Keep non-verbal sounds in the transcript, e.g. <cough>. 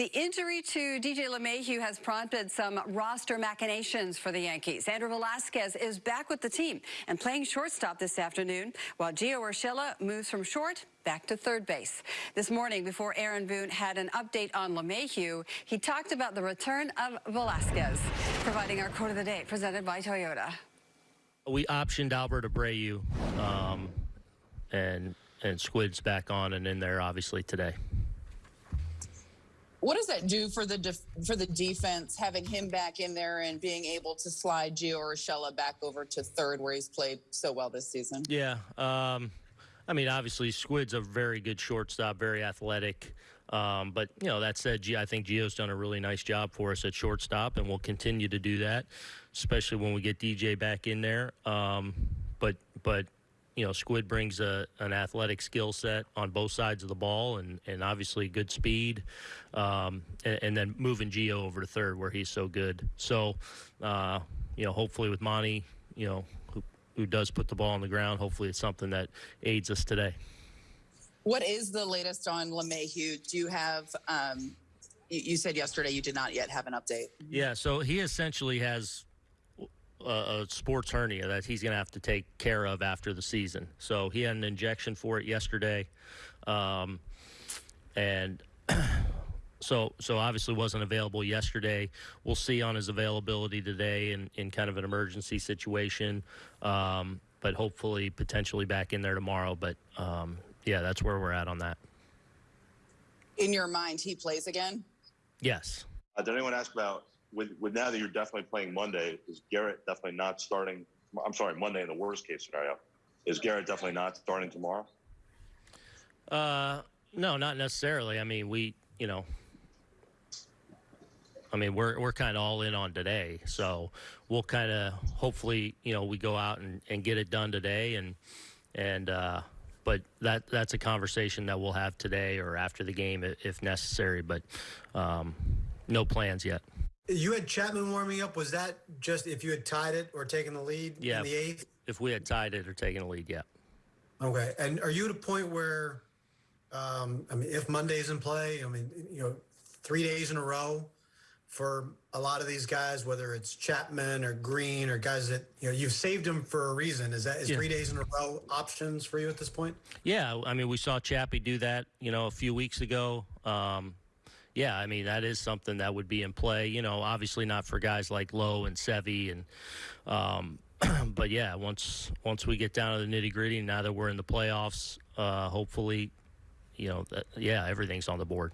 The injury to DJ LeMahieu has prompted some roster machinations for the Yankees. Andrew Velazquez is back with the team and playing shortstop this afternoon, while Gio Urshela moves from short back to third base. This morning, before Aaron Boone had an update on LeMahieu, he talked about the return of Velazquez, providing our quote of the day, presented by Toyota. We optioned Albert Abreu, um, and and Squid's back on and in there obviously today. What does that do for the for the defense having him back in there and being able to slide Gio Urshela back over to third where he's played so well this season? Yeah, um, I mean obviously Squid's a very good shortstop, very athletic. Um, but you know that said, I think Gio's done a really nice job for us at shortstop, and we'll continue to do that, especially when we get DJ back in there. Um, but but you know, Squid brings a, an athletic skill set on both sides of the ball and, and obviously good speed. Um, and, and, then moving Gio over to third where he's so good. So, uh, you know, hopefully with Monty, you know, who, who does put the ball on the ground, hopefully it's something that aids us today. What is the latest on LeMahieu? Do you have, um, you said yesterday you did not yet have an update. Yeah, so he essentially has a, sports hernia that he's going to have to take care of after the season. So he had an injection for it yesterday, um, and <clears throat> so so obviously wasn't available yesterday. We'll see on his availability today in, in kind of an emergency situation, um, but hopefully potentially back in there tomorrow. But um, yeah, that's where we're at on that. In your mind, he plays again. Yes. Uh, did anyone ask about with with now that you're definitely playing Monday, is Gerrit definitely not starting? I'm sorry, Monday in the worst case scenario. Is Gerrit definitely not starting tomorrow? Uh, no, not necessarily. I mean, we, you know, I mean, we're we're kind of all in on today, so we'll kind of hopefully, you know, we go out and, and get it done today, and and uh, but that that's a conversation that we'll have today or after the game if necessary. But um, no plans yet. You had Chapman warming up. Was that just if you had tied it or taken the lead yeah, in the eighth? If we had tied it or taken a lead, yeah. Okay. And are you at a point where, um, I mean, if Monday's in play, I mean, you know, three days in a row for a lot of these guys, whether it's Chapman or Green or guys that you know you've saved them for a reason. Is that is yeah. three days in a row options for you at this point? Yeah, I mean, we saw Chappie do that, you know, a few weeks ago. Um, yeah, I mean that is something that would be in play. You know, obviously not for guys like Lowe and Sevy, and um, <clears throat> but yeah, once once we get down to the nitty gritty, now that we're in the playoffs, uh, hopefully, you know, that, yeah, everything's on the board.